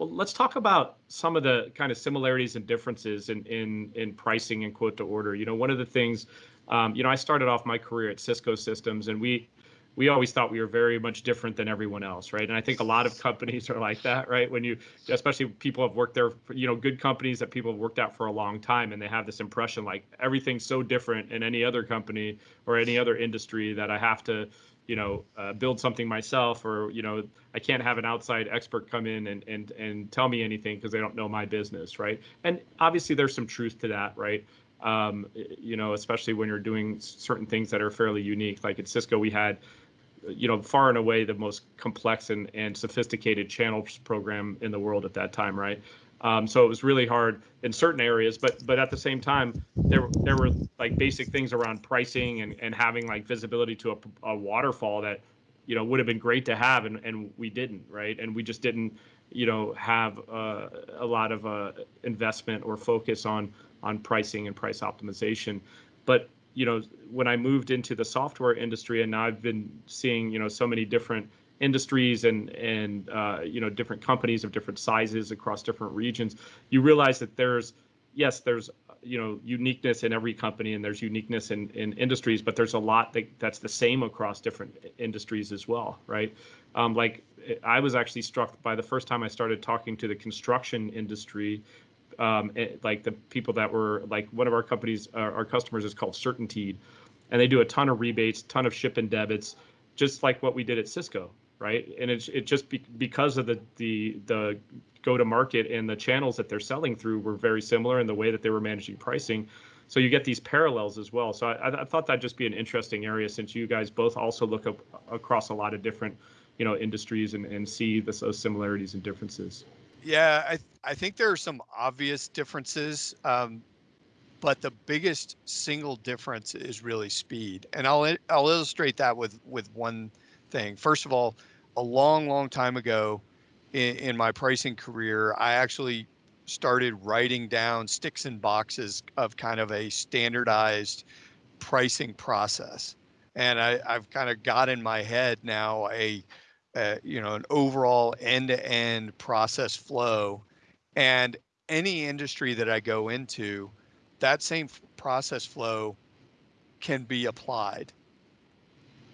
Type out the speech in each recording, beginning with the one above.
well, let's talk about some of the kind of similarities and differences in in in pricing and quote to order. You know, one of the things, um, you know, I started off my career at Cisco Systems, and we we always thought we were very much different than everyone else, right? And I think a lot of companies are like that, right? When you, especially people have worked there, for, you know, good companies that people have worked at for a long time, and they have this impression like everything's so different in any other company or any other industry that I have to, you know, uh, build something myself, or you know, I can't have an outside expert come in and and and tell me anything because they don't know my business, right? And obviously, there's some truth to that, right? Um, you know, especially when you're doing certain things that are fairly unique. Like at Cisco, we had you know, far and away the most complex and, and sophisticated channels program in the world at that time, right? Um, so it was really hard in certain areas, but but at the same time, there there were like basic things around pricing and, and having like visibility to a, a waterfall that, you know, would have been great to have, and, and we didn't, right? And we just didn't, you know, have uh, a lot of uh, investment or focus on on pricing and price optimization. But you know, when I moved into the software industry, and now I've been seeing, you know, so many different industries and and uh, you know different companies of different sizes across different regions, you realize that there's yes, there's you know uniqueness in every company and there's uniqueness in, in industries, but there's a lot that, that's the same across different industries as well, right? Um, like I was actually struck by the first time I started talking to the construction industry um, it, eh, like the people that were like one of our companies, uh, our customers is called Certainteed, and they do a ton of rebates, ton of ship and debits, just like what we did at Cisco, right? And it's it just be, because of the the the go to market and the channels that they're selling through were very similar in the way that they were managing pricing. So you get these parallels as well. So I, I thought that'd just be an interesting area since you guys both also look up across a lot of different, you know, industries and, and see this, those similarities and differences. Yeah, I I think there are some obvious differences, um, but the biggest single difference is really speed, and I'll I'll illustrate that with with one thing. First of all, a long long time ago, in, in my pricing career, I actually started writing down sticks and boxes of kind of a standardized pricing process, and I, I've kind of got in my head now a uh, you know, an overall end-to-end process flow. And any industry that I go into, that same process flow can be applied.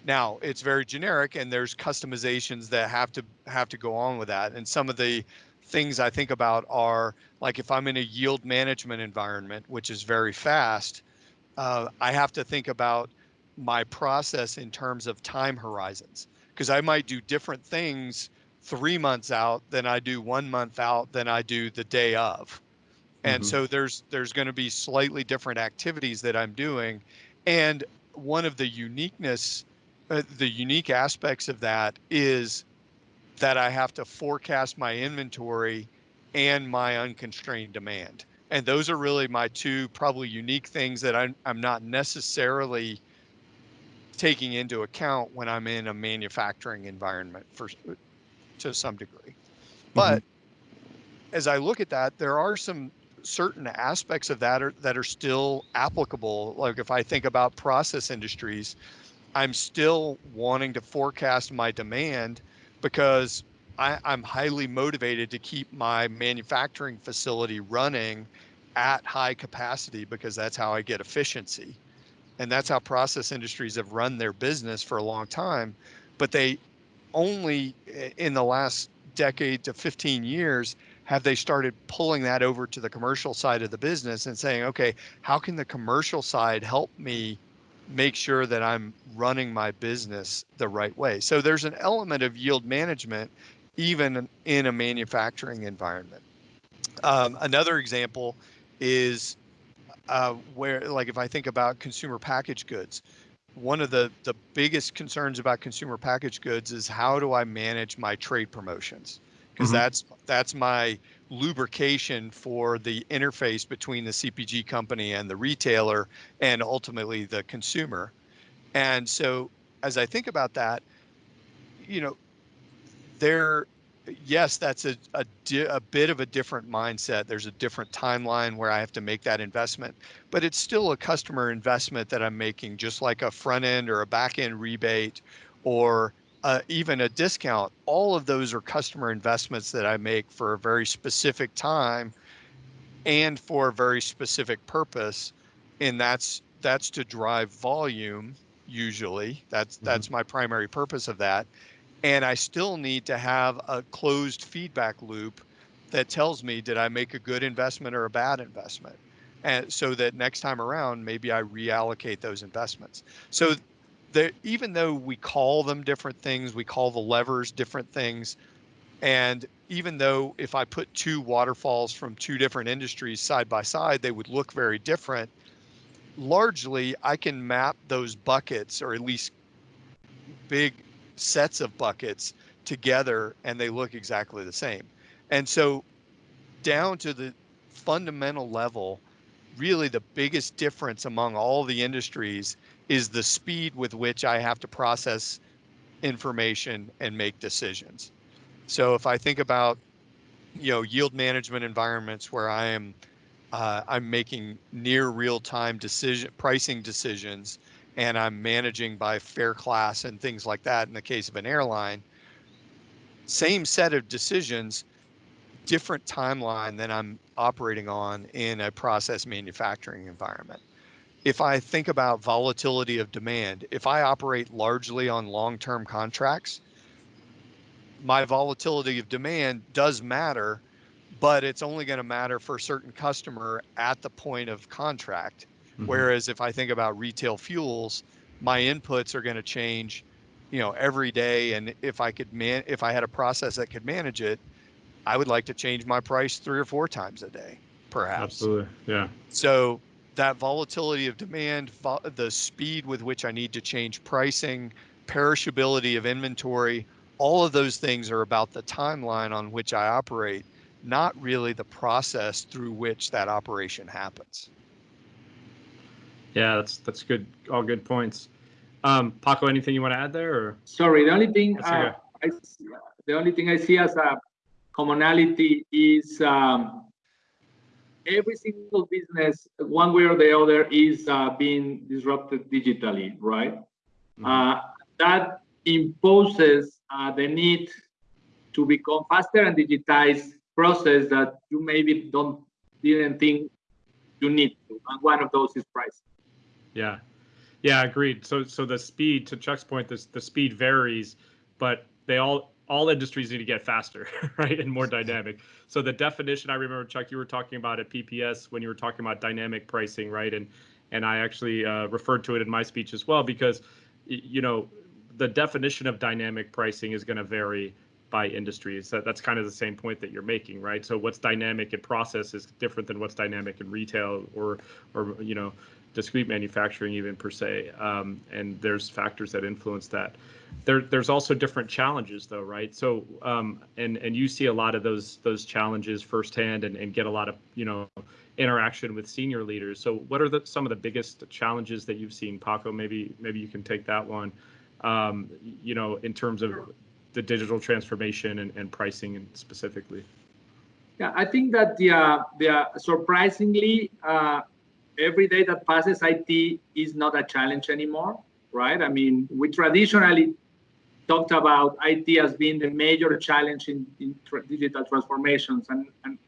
Now, it's very generic and there's customizations that have to have to go on with that. And some of the things I think about are like if I'm in a yield management environment, which is very fast, uh, I have to think about my process in terms of time horizons because I might do different things three months out than I do one month out than I do the day of. And mm-hmm. so there's there's going to be slightly different activities that I'm doing, and one of the uniqueness, uh, the unique aspects of that is that I have to forecast my inventory and my unconstrained demand. And those are really my two probably unique things that I'm, I'm not necessarily taking into account when I'm in a manufacturing environment for to some degree. But mm-hmm. as I look at that, there are some certain aspects of that are, that are still applicable. Like if I think about process industries, I'm still wanting to forecast my demand because I, I'm highly motivated to keep my manufacturing facility running at high capacity because that's how I get efficiency. And that's how process industries have run their business for a long time. But they only in the last decade to 15 years have they started pulling that over to the commercial side of the business and saying okay how can the commercial side help me make sure that i'm running my business the right way so there's an element of yield management even in a manufacturing environment um, another example is uh, where like if I think about consumer packaged goods, one of the the biggest concerns about consumer packaged goods is how do I manage my trade promotions? Because mm-hmm. that's that's my lubrication for the interface between the CPG company and the retailer and ultimately the consumer. And so as I think about that, you know, there yes, that's a, a, a, bit of a different mindset. There's a different timeline where I have to make that investment, but it's still a customer investment that I'm making, just like a front end or a back end rebate or uh, even a discount, all of those are customer investments that I make for a very specific time and for a very specific purpose. And that's that's to drive volume usually. That's Mm-hmm. that's my primary purpose of that. And I still need to have a closed feedback loop that tells me did I make a good investment or a bad investment? And so that next time around, maybe I reallocate those investments. So even though we call them different things, we call the levers different things. And even though if I put two waterfalls from two different industries side by side, they would look very different. Largely, I can map those buckets or at least big sets of buckets together and they look exactly the same. And so down to the fundamental level, really the biggest difference among all the industries is the speed with which I have to process information and make decisions. So if I think about, you know, yield management environments where I am, uh, I'm making near real-time decision pricing decisions, and I'm managing by fare class and things like that. In the case of an airline, same set of decisions, different timeline than I'm operating on in a process manufacturing environment. If I think about volatility of demand, if I operate largely on long-term contracts, my volatility of demand does matter, but it's only going to matter for a certain customer at the point of contract. Mhm. Whereas if I think about retail fuels, my inputs are going to change, you know, every day. And if I could man, if I had a process that could manage it, I would like to change my price three or four times a day, perhaps. Absolutely. Yeah. So that volatility of demand, vo- the speed with which I need to change pricing, perishability of inventory, all of those things are about the timeline on which I operate, not really the process through which that operation happens. Yeah, that's that's good. All good points. Um, Paco, anything you want to add there? Or Sorry, the only thing That's uh, okay. I, s- the only thing I see as a commonality is um, every single business, one way or the other, is uh, being disrupted digitally, right? Mhm. Uh, that imposes uh, the need to become faster and digitize process that you maybe don't didn't think you need to. And one of those is price. Yeah, yeah, agreed. So, so the speed to Chuck's point, this the speed varies, but they all all industries need to get faster, right, and more dynamic. So the definition I remember, Chuck, you were talking about at PPS when you were talking about dynamic pricing, right, and and I actually uh, referred to it in my speech as well because you know the definition of dynamic pricing is going to vary by industries. That, that's kind of the same point that you're making, right? So what's dynamic in process is different than what's dynamic in retail or or you know discrete manufacturing even per se um, and there's factors that influence that. There, there's also different challenges though right? So um, and and you see a lot of those those challenges firsthand and, and get a lot of you know interaction with senior leaders. So what are the some of the biggest challenges that you've seen? Paco maybe maybe you can take that one. Um, you know in terms of the digital transformation and, and pricing and specifically. Yeah, I think that the, uh, the surprisingly, uh, every day that passes, IT is not a challenge anymore, right? I mean, we traditionally talked about IT as being the major challenge in, in tra- digital transformations, and, and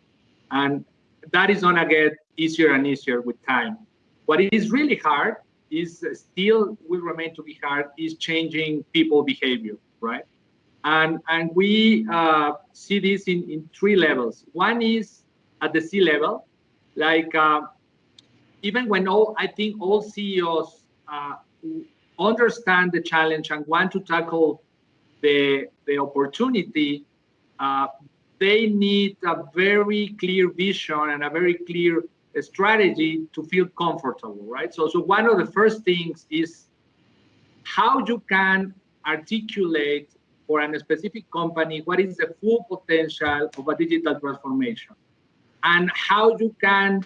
and that is gonna get easier and easier with time. What is really hard is uh, still will remain to be hard is changing people behavior, right? And, and we uh, see this in, in three levels. One is at the C level, like uh, even when all, I think all CEOs uh, understand the challenge and want to tackle the, the opportunity, uh, they need a very clear vision and a very clear strategy to feel comfortable, right? So, so one of the first things is how you can articulate for a specific company what is the full potential of a digital transformation and how you can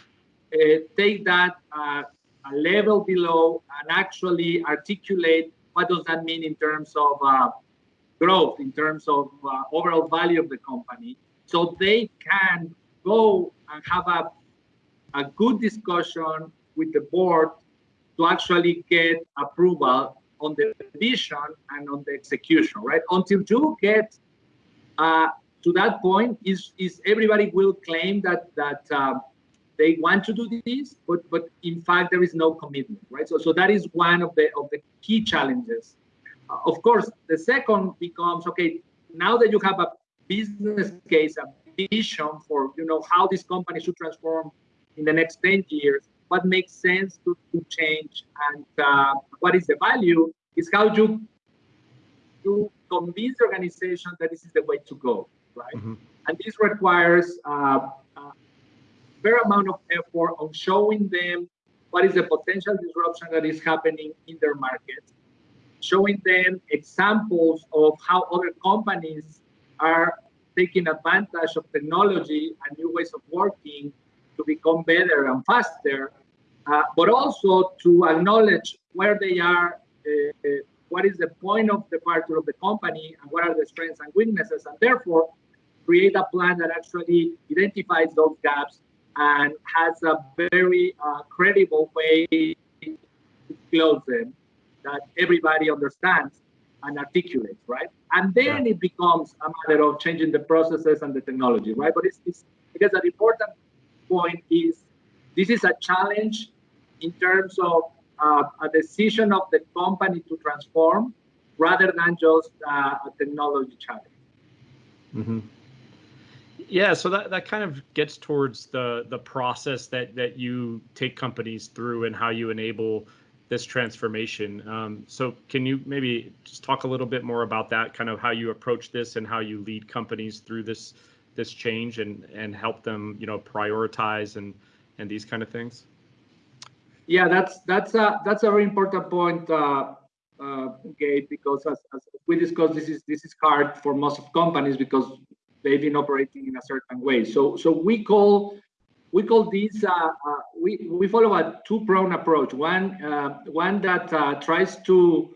take that uh, a level below and actually articulate what does that mean in terms of uh, growth, in terms of uh, overall value of the company, so they can go and have a, a good discussion with the board to actually get approval on the vision and on the execution, right? Until you get uh, to that point, is is everybody will claim that that uh, they want to do this, but but in fact there is no commitment, right? So so that is one of the of the key challenges. Uh, of course, the second becomes okay. Now that you have a business case, a vision for you know how this company should transform in the next 10 years, what makes sense to, to change and uh, what is the value is how you you convince the organization that this is the way to go, right? Mm-hmm. And this requires uh, a fair amount of effort on showing them what is the potential disruption that is happening in their market, showing them examples of how other companies are taking advantage of technology and new ways of working to become better and faster, uh, but also to acknowledge where they are, uh, uh, what is the point of departure of the company, and what are the strengths and weaknesses, and therefore create a plan that actually identifies those gaps and has a very uh, credible way to close them that everybody understands and articulates, right? And then yeah. it becomes a matter of changing the processes and the technology, right? But it's, it's because an important point is this is a challenge in terms of uh, a decision of the company to transform rather than just uh, a technology challenge. Mm-hmm. Yeah, so that, that kind of gets towards the the process that that you take companies through and how you enable this transformation. Um, so can you maybe just talk a little bit more about that, kind of how you approach this and how you lead companies through this this change and and help them, you know, prioritize and and these kind of things? Yeah, that's that's a that's a very important point, uh, uh, Gabe, because as, as we discussed, this is this is hard for most of companies because they've been operating in a certain way. So so we call we call this uh, uh, we we follow a two-pronged approach. One uh, one that uh, tries to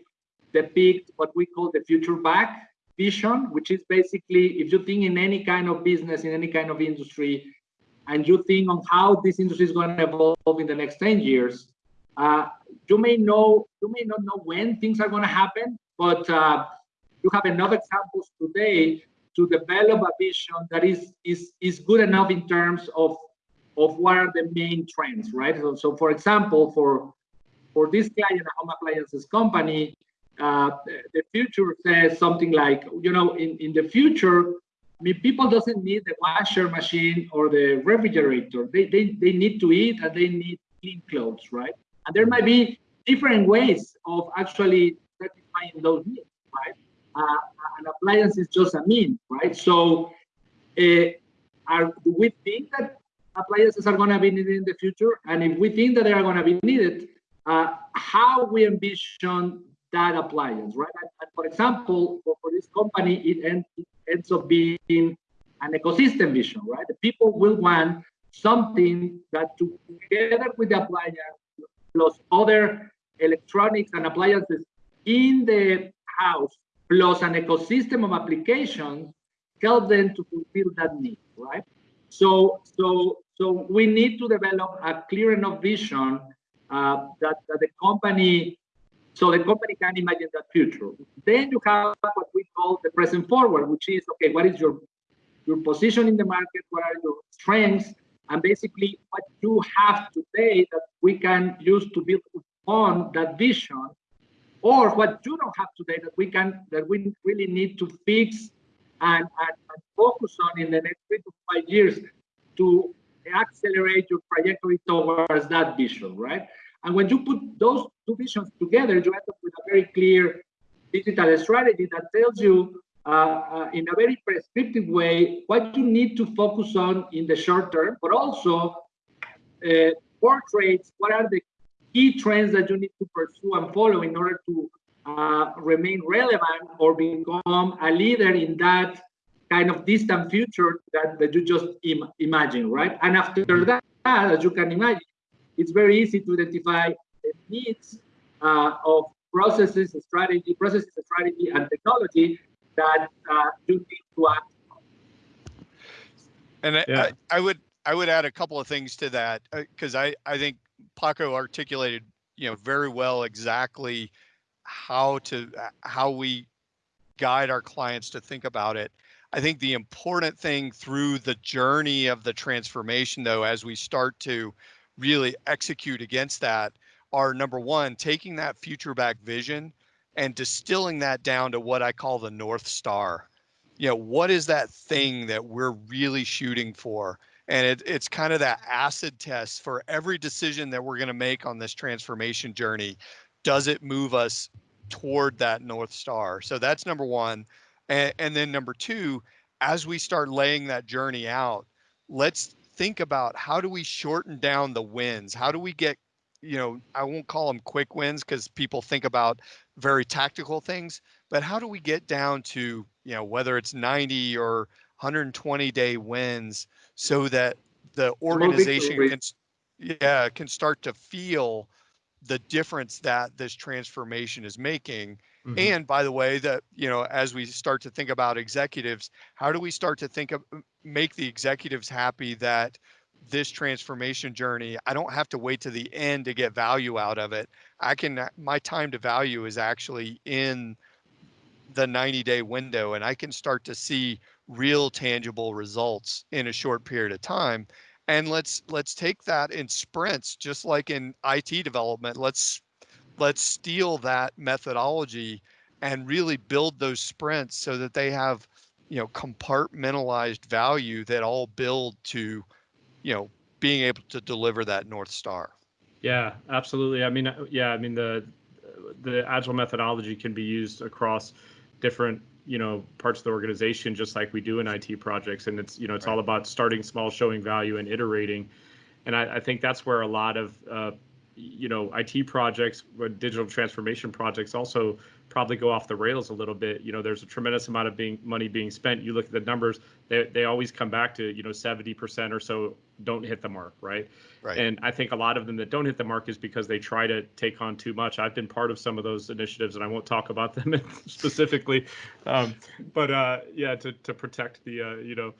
depict what we call the future back vision, which is basically if you think in any kind of business in any kind of industry, and you think on how this industry is going to evolve in the next 10 years, uh, you may know you may not know when things are going to happen, but uh, you have enough examples today to develop a vision that is is is good enough in terms of of what are the main trends, right? So, so for example, for for this client, a home appliances company, uh, the future says something like, you know, in, in the future, I mean, people doesn't need the washer machine or the refrigerator. They, they, they need to eat and they need clean clothes, right? And there might be different ways of actually satisfying those needs, right? Uh, an appliance is just a mean, right? So, uh, are, do we think that appliances are going to be needed in the future? And if we think that they are going to be needed, uh, how we envision that appliance, right? And, and for example, for, for, this company, it, end, it ends up being an ecosystem vision, right? The people will want something that together with the appliance plus other electronics and appliances in the house plus an ecosystem of applications help them to fulfill that need, right? So, so so we need to develop a clear enough vision uh, that, that the company, so the company can imagine that future. Then you have what we call the present forward, which is, okay, what is your, your position in the market? What are your strengths? And basically what you have today that we can use to build on that vision or what you don't have today that we can that we really need to fix and, and, and, focus on in the next three to five years to accelerate your trajectory towards that vision, right? And when you put those two visions together, you end up with a very clear digital strategy that tells you uh, uh, in a very prescriptive way what you need to focus on in the short term, but also uh, portraits what are the key trends that you need to pursue and follow in order to uh, remain relevant or become a leader in that kind of distant future that, that you just Im imagine, right? And after that, as you can imagine, it's very easy to identify the needs uh, of processes, strategy, processes, strategy, and technology that uh, you need to act on. And yeah. I, I, would I would add a couple of things to that because uh, I I think Paco articulated you know very well exactly how to uh, how we guide our clients to think about it. I think the important thing through the journey of the transformation, though, as we start to really execute against that, are number one, taking that future back vision and distilling that down to what I call the North Star. You know, what is that mm. thing that we're really shooting for? And it, it's kind of that acid test for every decision that we're going to make on this transformation journey. Does it move us toward that North Star? So that's number one. And, and then number two, as we start laying that journey out, let's think about how do we shorten down the wins? How do we get, you know, I won't call them quick wins because people think about very tactical things, but how do we get down to, you know, whether it's 90 or 120 day wins so that the organization can yeah can start to feel the difference that this transformation is making. Mm-hmm. and by the way that you know as we start to think about executives how do we start to think of make the executives happy that this transformation journey i don't have to wait to the end to get value out of it. I can my time to value is actually in the 90 day window and i can start to see real tangible results in a short period of time and let's let's take that in sprints just like in IT development let's let's steal that methodology and really build those sprints so that they have you know compartmentalized value that all build to you know being able to deliver that north star. Yeah absolutely. I mean uh, yeah i mean the the agile methodology can be used across different you know parts of the organization just like we do in IT projects and it's you know it's right. all about starting small showing value and iterating and I, I think that's where a lot of uh, you know IT projects digital transformation projects also probably go off the rails a little bit. You know there's a tremendous amount of being money being spent. You look at the numbers they, they always come back to you know 70% or so don't hit the mark right? Right. And i think a lot of them that don't hit the mark is because they try to take on too much. I've been part of some of those initiatives and i won't talk about them specifically. Um, but uh, yeah to, to protect the uh, you know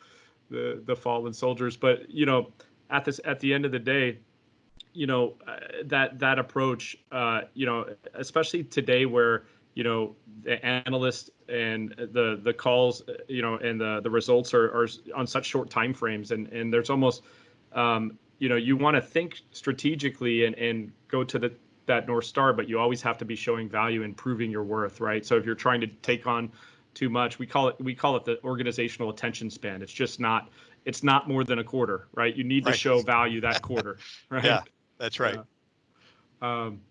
the the fallen soldiers. But you know at this at the end of the day you know uh, that that approach uh, you know especially today where you know the analysts and the the calls you know and the the results are, are on such short time frames and and there's almost um, you know you want to think strategically and and go to the that north star but you always have to be showing value and proving your worth right? So if you're trying to take on too much we call it we call it the organizational attention span. It's just not it's not more than a quarter right? You need right. to show value that quarter right? Yeah that's right. Uh, um,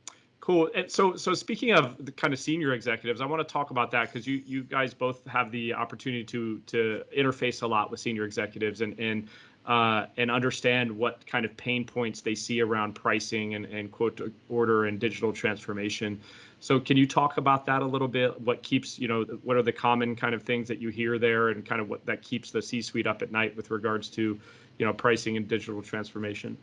Cool. And so, so speaking of the kind of senior executives, I want to talk about that because you you guys both have the opportunity to to interface a lot with senior executives and and uh, and understand what kind of pain points they see around pricing and and quote order and digital transformation. So, can you talk about that a little bit? What keeps you know what are the common kind of things that you hear there, and kind of what that keeps the C-suite up at night with regards to you know pricing and digital transformation?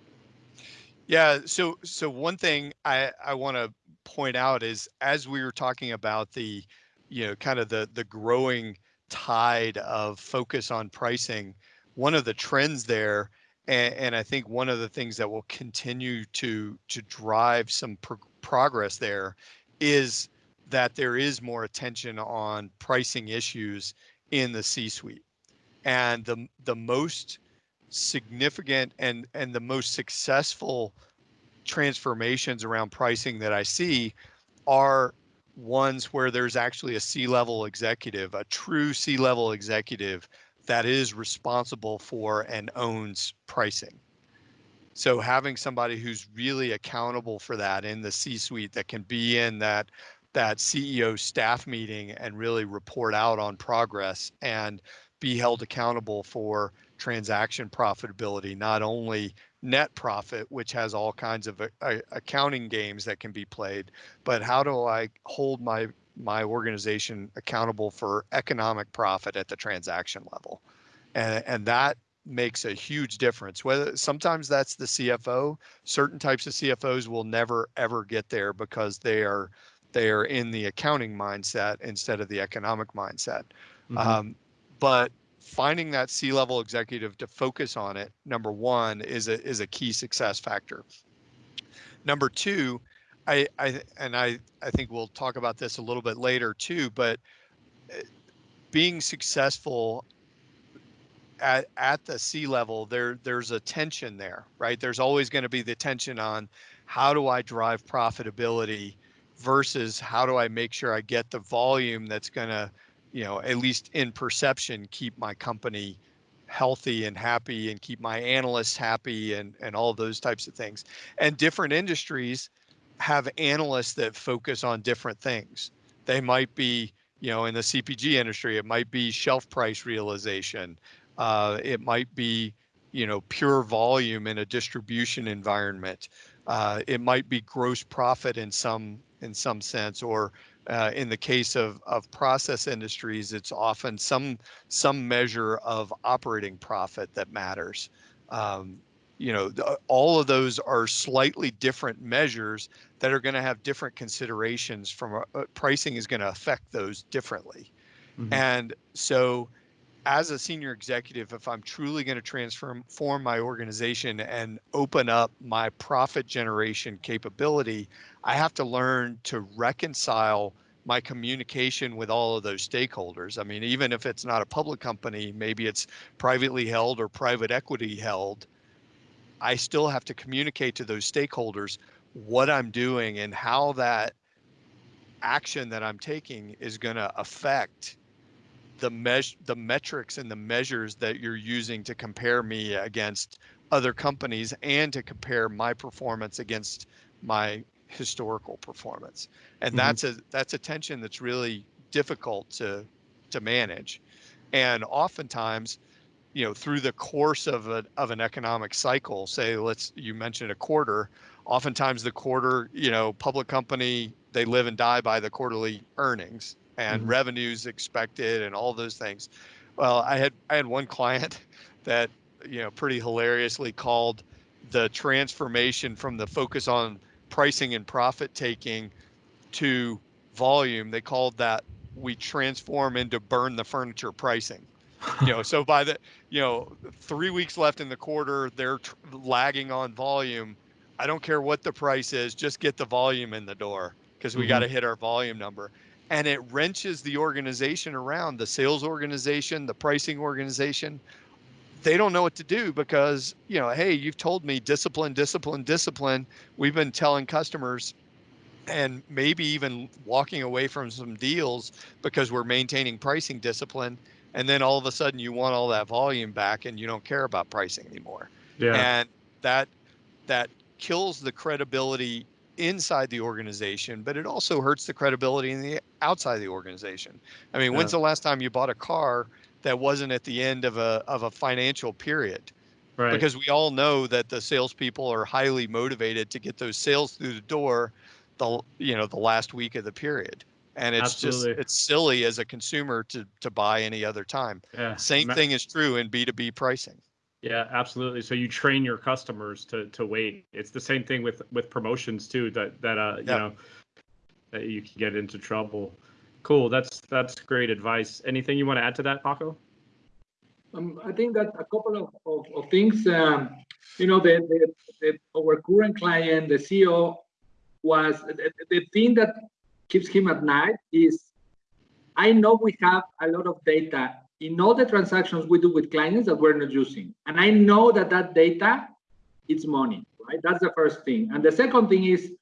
Yeah. So so one thing I I want to point out is as we were talking about the you know kind of the the growing tide of focus on pricing, one of the trends there and, and I think one of the things that will continue to to drive some pro- progress there is that there is more attention on pricing issues in the C-suite. And the the most significant and and the most successful transformations around pricing that I see are ones where there's actually a C-level executive, a true C-level executive that is responsible for and owns pricing. So having somebody who's really accountable for that in the C-suite that can be in that that CEO staff meeting and really report out on progress and be held accountable for transaction profitability, not only net profit, which has all kinds of uh, accounting games that can be played, but how do I hold my my organization accountable for economic profit at the transaction level, and and that makes a huge difference. Whether sometimes that's the CFO, certain types of CFOs will never ever get there because they are they are in the accounting mindset instead of the economic mindset. Mm-hmm. Um, but finding that C-level executive to focus on it, number one, is a is a key success factor. Number two, I, I, and I, I think we'll talk about this a little bit later too, but uh, being successful at, at the C level, there, there's a tension there, right? There's always going to be the tension on how do I drive profitability versus how do I make sure I get the volume that's going to, you know, at least in perception, keep my company healthy and happy and keep my analysts happy and, and all those types of things. And different industries have analysts that focus on different things. They might be, you know, in the CPG industry, it might be shelf price realization. Uh, it might be, you know, pure volume in a distribution environment. Uh, it might be gross profit in some in some sense, or uh, in the case of of process industries, it's often some some measure of operating profit that matters. Um, you know, the, all of those are slightly different measures that are going to have different considerations from uh, pricing is going to affect those differently. Mm-hmm. And so as a senior executive, if I'm truly going to transform my organization and open up my profit generation capability, I have to learn to reconcile my communication with all of those stakeholders. I mean, even if it's not a public company, maybe it's privately held or private equity held, I still have to communicate to those stakeholders what I'm doing and how that action that I'm taking is going to affect the measure the metrics and the measures that you're using to compare me against other companies and to compare my performance against my historical performance. And mm-hmm. that's a that's a tension that's really difficult to to manage. And oftentimes you know through the course of a, of an economic cycle say let's you mentioned a quarter oftentimes the quarter you know public company they live and die by the quarterly earnings and mm-hmm. revenues expected and all those things. Well, I had I had one client that you know pretty hilariously called the transformation from the focus on pricing and profit taking to volume. They called that we transform into burn the furniture pricing. you know, so by the you know three weeks left in the quarter, they're tr- lagging on volume. I don't care what the price is, just get the volume in the door because we mm-hmm. got to hit our volume number and it wrenches the organization around the sales organization the pricing organization. They don't know what to do because you know hey you've told me discipline discipline discipline. We've been telling customers and maybe even walking away from some deals because we're maintaining pricing discipline. And then all of a sudden you want all that volume back and you don't care about pricing anymore. Yeah. and that that kills the credibility inside the organization, but it also hurts the credibility in the outside of the organization. I mean, yeah. when's the last time you bought a car that wasn't at the end of a of a financial period? Right. Because we all know that the salespeople are highly motivated to get those sales through the door, the you know the last week of the period, and it's Absolutely. just it's silly as a consumer to to buy any other time. Yeah. Same thing is true in B two B pricing. Yeah, absolutely. So you train your customers to to wait. It's the same thing with with promotions too. That that uh you know that you can get into trouble. Cool. That's that's great advice. Anything you want to add to that, Paco? Um, I think that a couple of, of, of things. Um, you know, the, the, the our current client, the CEO, was the, the thing that keeps him at night is I know we have a lot of data in all the transactions we do with clients that we're not using. And I know that that data, it's money, right? That's the first thing. And the second thing is,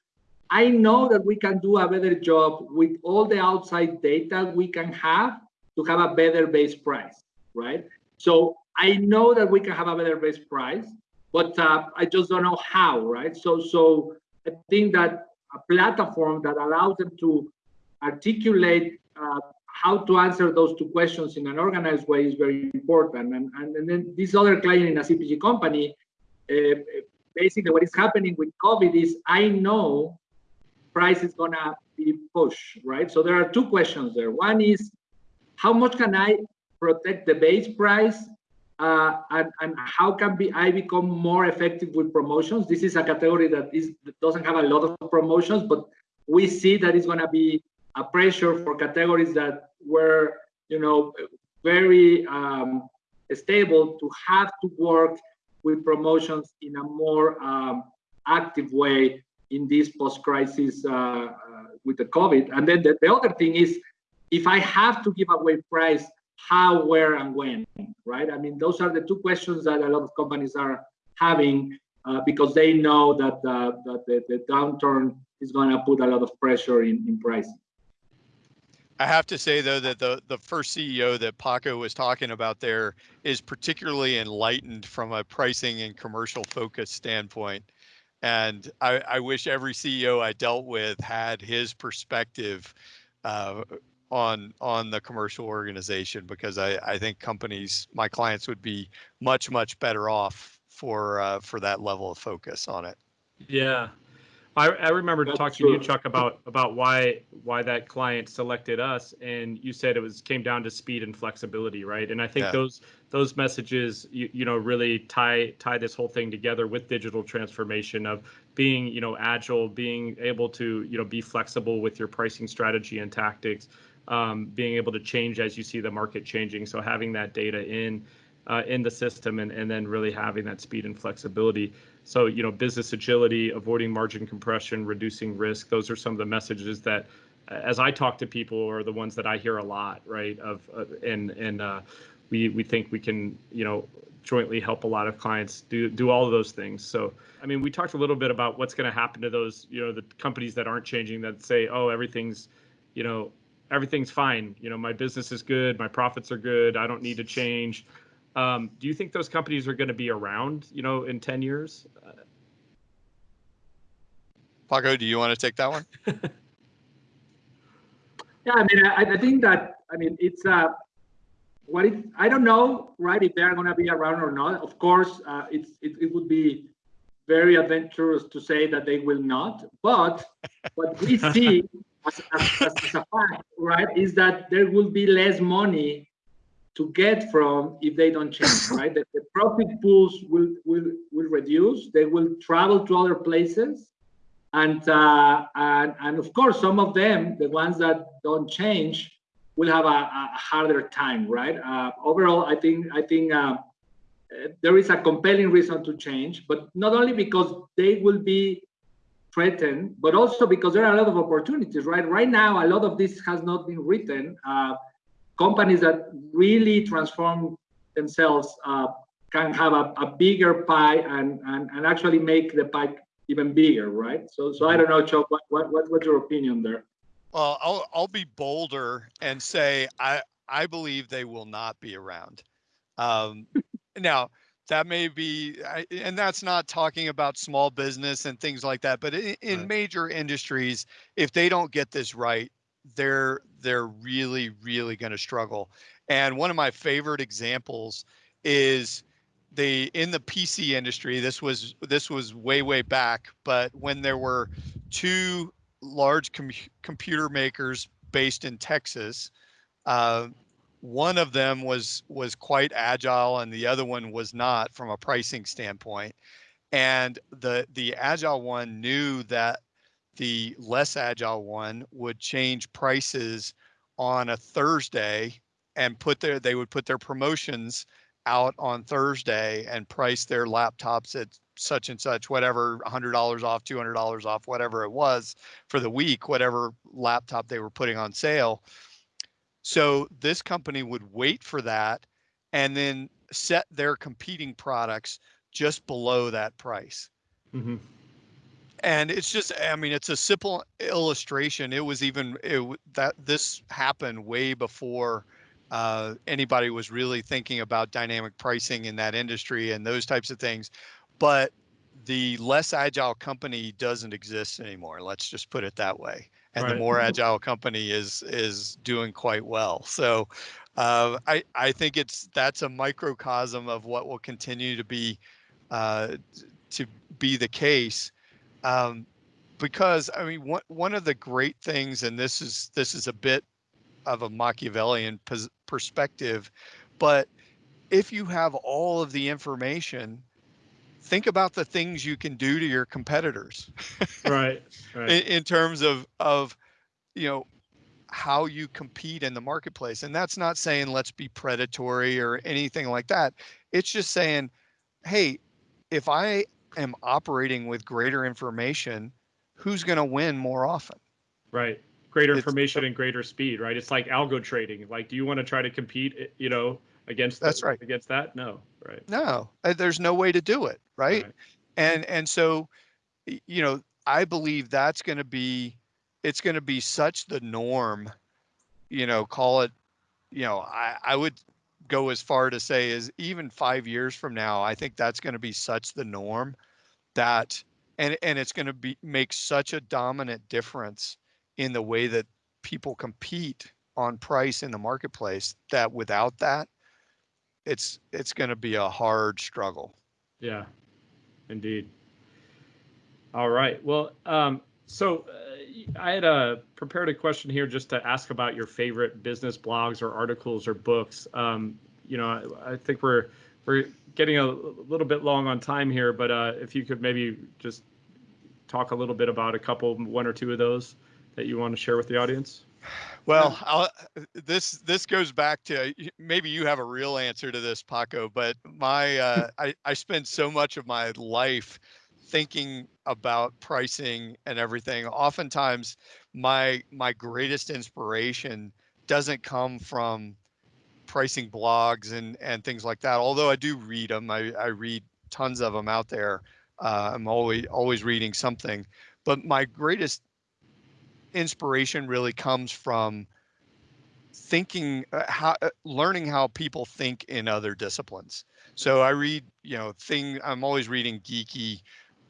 I know that we can do a better job with all the outside data we can have to have a better base price, right? So I know that we can have a better base price, but uh, I just don't know how, right? So, so I think that a platform that allows them to articulate uh, how to answer those two questions in an organized way is very important. And, and, and then this other client in a CPG company, uh, basically what is happening with COVID is I know price is gonna be pushed, right? So there are two questions there. One is how much can I protect the base price uh, and, and, how can be I become more effective with promotions? This is a category that is doesn't have a lot of promotions, but we see that it's going to be a pressure for categories that were, you know, very um, stable to have to work with promotions in a more um, active way in this post-crisis uh, uh, with the COVID. And then the, the other thing is, if I have to give away price, how, where, and when, right? I mean, those are the two questions that a lot of companies are having uh, because they know that, uh, that the, the, downturn is going to put a lot of pressure in, in pricing. I have to say though that the the first CEO that Paco was talking about there is particularly enlightened from a pricing and commercial focus standpoint. And I, I wish every CEO I dealt with had his perspective uh, on on the commercial organization because I, I think companies, my clients would be much, much better off for uh, for that level of focus on it. Yeah, I, I remember That's talking true. to you, Chuck, about about why why that client selected us, and you said it was came down to speed and flexibility, right? And I think yeah. those those messages, you, you know, really tie tie this whole thing together with digital transformation of being, you know, agile, being able to, you know, be flexible with your pricing strategy and tactics, um, being able to change as you see the market changing. So having that data in uh, in the system and, and then really having that speed and flexibility. So, you know, business agility, avoiding margin compression, reducing risk, those are some of the messages that as I talk to people are the ones that I hear a lot, right? Of uh, and and uh, we we think we can, you know, jointly help a lot of clients do do all of those things. So, I mean, we talked a little bit about what's going to happen to those, you know, the companies that aren't changing that say, oh, everything's, you know, everything's fine. You know, my business is good, my profits are good, I don't need to change. Um, do you think those companies are going to be around, you know, in 10 years? Paco, do you want to take that one? yeah, I mean, I, I, think that, I mean, it's, uh, what it, I don't know, right, if they're going to be around or not. Of course, uh, it's, it, it would be very adventurous to say that they will not, but what we see as, as, as, a fact, right, is that there will be less money to get from if they don't change, right? The, the profit pools will, will, will reduce. They will travel to other places. And, uh, and, and of course, some of them, the ones that don't change, will have a, a harder time, right? Uh, overall, I think, I think uh, there is a compelling reason to change, but not only because they will be threatened, but also because there are a lot of opportunities, right? Right now, a lot of this has not been written. Uh, companies that really transform themselves uh, can have a, a bigger pie and, and, and actually make the pie even bigger, right? So, so I don't know, Chuck, what, what, what's your opinion there? Well, I'll, I'll be bolder and say I, I believe they will not be around. Um, now, that may be, and that's not talking about small business and things like that, but in, in right. major industries, if they don't get this right, they're they're really really going to struggle. And one of my favorite examples is the in the PC industry. This was this was way way back, but when there were two large com- computer makers based in Texas, uh, one of them was was quite agile and the other one was not from a pricing standpoint. And the the agile one knew that the less agile one would change prices on a Thursday and put their they would put their promotions out on Thursday and price their laptops at such and such whatever $100 off $200 off whatever it was for the week whatever laptop they were putting on sale. So this company would wait for that and then set their competing products just below that price. Mm-hmm and it's just i mean it's a simple illustration it was even it, that this happened way before uh, anybody was really thinking about dynamic pricing in that industry and those types of things but the less agile company doesn't exist anymore let's just put it that way and right. the more agile company is is doing quite well. So uh, I, I think it's that's a microcosm of what will continue to be uh, to be the case um, because I mean, one one of the great things, and this is this is a bit of a Machiavellian perspective, but if you have all of the information, think about the things you can do to your competitors. right. right. In, in terms of of you know how you compete in the marketplace, and that's not saying let's be predatory or anything like that. It's just saying, hey, if I am operating with greater information, who's going to win more often. Right. Greater It's- information and greater speed, right? It's like algo trading. Like, do you want to try to compete, eh, you know, against That's the- right. against that? No, right. No, uh, there's no way to do it, right? And and so, you know, I believe that's going to be, it's going to be such the norm. You know, call it, you know, I I would go as far to say is even five years from now, I think that's going to be such the norm that, and and it's going to be make such a dominant difference in the way that people compete on price in the marketplace that without that it's it's going to be a hard struggle. Yeah, indeed. All right. Well, um, so uh, I had uh, prepared a question here just to ask about your favorite business blogs or articles or books. Um, you know, I, I think we're we're getting a little bit long on time here, but uh, if you could maybe just talk a little bit about a couple, one or two of those that you want to share with the audience. Well, I'll, this this goes back to maybe you have a real answer to this, Paco. But my uh, I I spend so much of my life thinking about pricing and everything. Oftentimes, my my greatest inspiration doesn't come from pricing blogs and and things like that. Although I do read them, I I read tons of them out there. Uh, I'm always always reading something. But my greatest inspiration really comes from thinking uh, how uh, learning how people think in other disciplines so i read you know thing i'm always reading geeky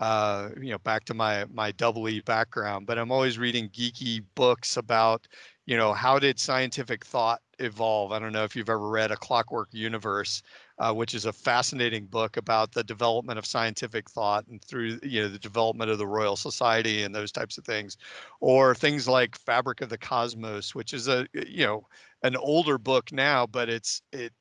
uh, you know back to my my double e background but i'm always reading geeky books about you know how did scientific thought evolve? I don't know if you've ever read a clockwork universe uh, which is a fascinating book about the development of scientific thought and through you know the development of the Royal Society and those types of things, or things like Fabric of the Cosmos, which is a you know an older book now, but it's it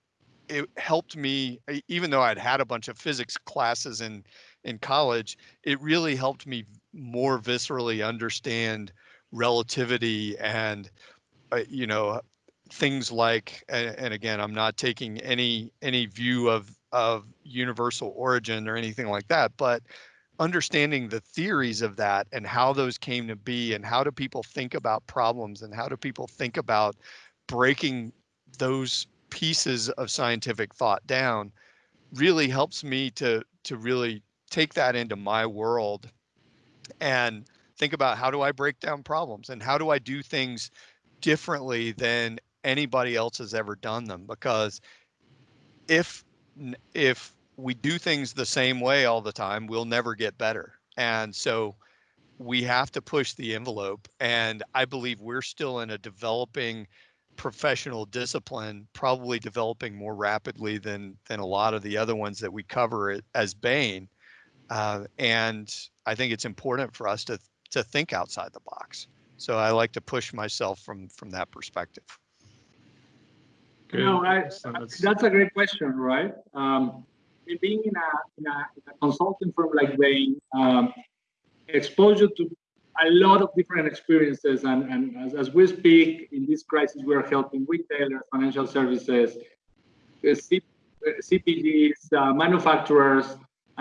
it helped me even though I'd had a bunch of physics classes in in college, it really helped me more viscerally understand relativity and uh, you know things like and, and again i'm not taking any any view of of universal origin or anything like that but understanding the theories of that and how those came to be and how do people think about problems and how do people think about breaking those pieces of scientific thought down really helps me to to really take that into my world and think about how do I break down problems and how do I do things differently than anybody else has ever done them? Because if if we do things the same way all the time we'll never get better. And so we have to push the envelope and i believe we're still in a developing professional discipline probably developing more rapidly than than a lot of the other ones that we cover as bain uh, and i think it's important for us to to think outside the box so i like to push myself from from that perspective You know, I, Excellent. I- That's- that's a great question, right? Um, being in a, in a, in a consulting firm like Bain, um, exposure to a lot of different experiences, and, and as, as we speak in this crisis, we are helping retailers, financial services, CPGs, uh, manufacturers,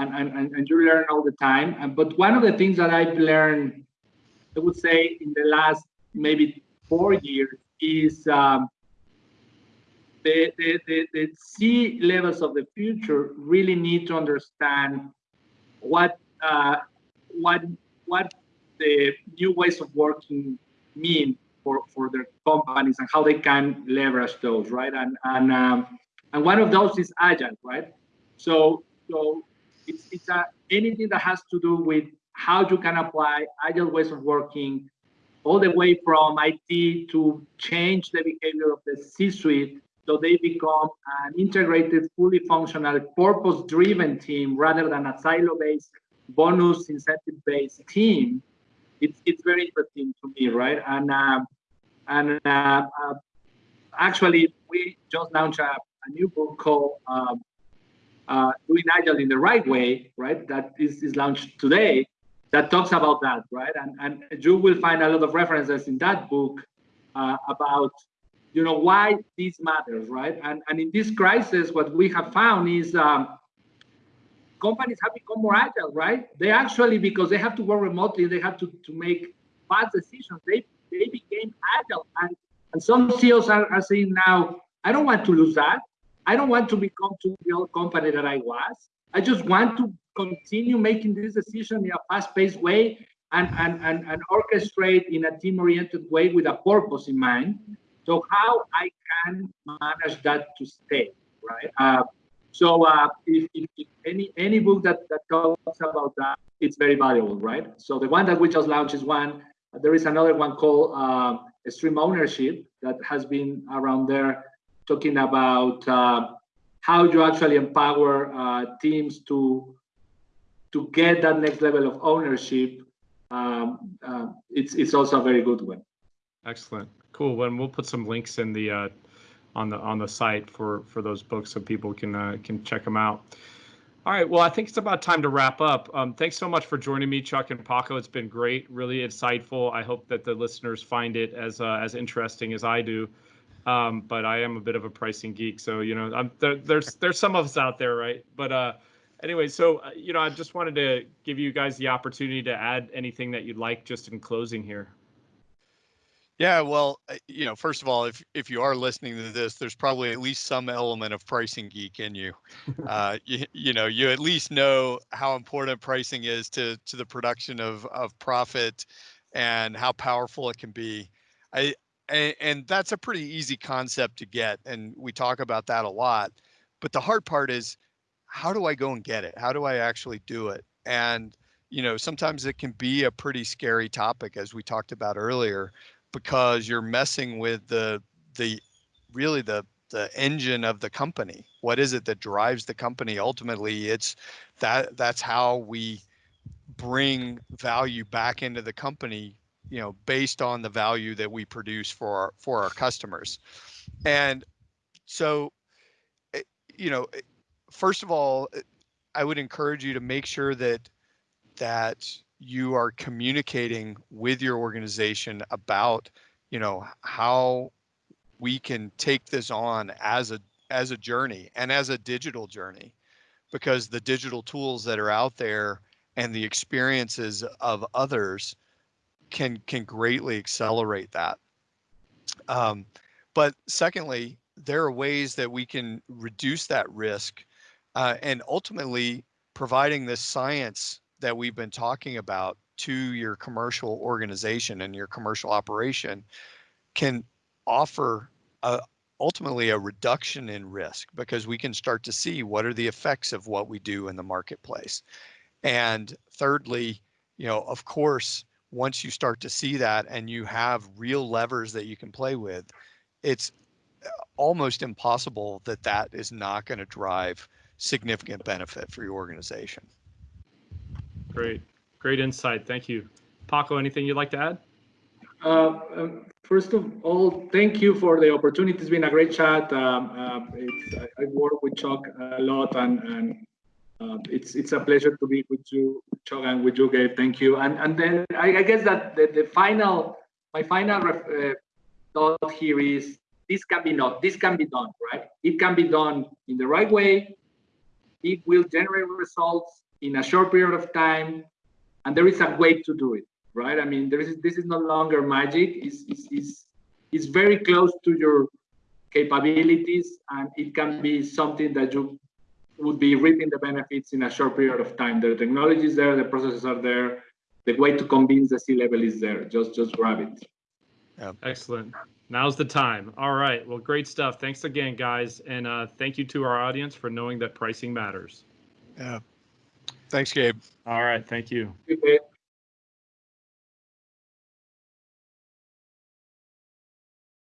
and, and, and, you learn all the time. But one of the things that I've learned, I would say, in the last maybe four years is um, the, the, the, the C levels of the future really need to understand what uh, what what the new ways of working mean for, for their companies and how they can leverage those, right? And and um, and one of those is agile, right? So so it's it's a, anything that has to do with how you can apply agile ways of working, all the way from IT to change the behavior of the C-suite so they become an integrated, fully functional, purpose-driven team rather than a silo-based, bonus incentive-based team. It's it's very interesting to me, right? And um, and uh, uh, actually, we just launched a, a new book called um, uh, "Doing Agile in the Right Way," right? That is, is launched today. That talks about that, right? And and you will find a lot of references in that book uh, about you know why this matters right and and in this crisis what we have found is um, companies have become more agile, right? They actually, because they have to work remotely, they have to, to make fast decisions. They they became agile. And, and some CEOs are, are saying now, I don't want to lose that. I don't want to become to the old company that I was. I just want to continue making this decision in a fast-paced way and, and, and, and orchestrate in a team-oriented way with a purpose in mind. So how I can manage that to stay, right? Uh, so uh, if, if, if, any any book that, that talks about that, it's very valuable, right? So the one that we just launched is one. There is another one called uh, Extreme Ownership that has been around there talking about uh, how you actually empower uh, teams to to get that next level of ownership. Um, uh, it's it's also a very good one. Excellent, cool. Well, we'll put some links in the uh, on the on the site for for those books so people can uh, can check them out. All right, well, I think it's about time to wrap up. Um, thanks so much for joining me, Chuck and Paco. It's been great, really insightful. I hope that the listeners find it as uh, as interesting as I do. Um, but I am a bit of a pricing geek, so you know, I'm, there, there's there's some of us out there, right? But uh, anyway, so uh, you know, I just wanted to give you guys the opportunity to add anything that you'd like, just in closing here. Yeah, well, uh, you know, first of all, if if you are listening to this, there's probably at least some element of pricing geek in you. Uh, you, you know, you at least know how important pricing is to to the production of of profit and how powerful it can be. I and, and that's a pretty easy concept to get, and we talk about that a lot. But the hard part is, how do I go and get it? How do I actually do it? And you know, sometimes it can be a pretty scary topic, as we talked about earlier because you're messing with the the really the the engine of the company. What is it that drives the company? Ultimately, it's that that's how we bring value back into the company, you know, based on the value that we produce for our, for our customers. And so, eh, you know, eh, first of all, eh, I would encourage you to make sure that that you are communicating with your organization about you know how we can take this on as a as a journey and as a digital journey because the digital tools that are out there and the experiences of others can can greatly accelerate that um, but secondly there are ways that we can reduce that risk uh, and ultimately providing the science that we've been talking about to your commercial organization and your commercial operation can offer a, ultimately a reduction in risk because we can start to see what are the effects of what we do in the marketplace. And thirdly, you know, of course, once you start to see that and you have real levers that you can play with, it's uh, almost impossible that that is not going to drive significant benefit for your organization. Great, great insight. Thank you. Paco, anything you'd like to add? Uh, um, first of all, thank you for the opportunity. It's been a great chat. Um, uh, I, I, work with Chuck a lot, and, and uh, it's it's a pleasure to be with you, Chuck, and with you, Gabe. Thank you. And and then I, I guess that the, the final, my final uh, thought here is this can be not this can be done right. It can be done in the right way. It will generate results in a short period of time, and there is a way to do it, right? I mean, there is this is no longer magic. It's, it's, it's, it's very close to your capabilities, and it can be something that you would be reaping the benefits in a short period of time. The technology is there, the processes are there, the way to convince the C-level is there. Just just grab it. Yeah. Excellent. Now's the time. All right. Well, great stuff. Thanks again, guys. And uh, thank you to our audience for knowing that pricing matters. Yeah. Thanks, Gabe. All right. Thank you. Okay.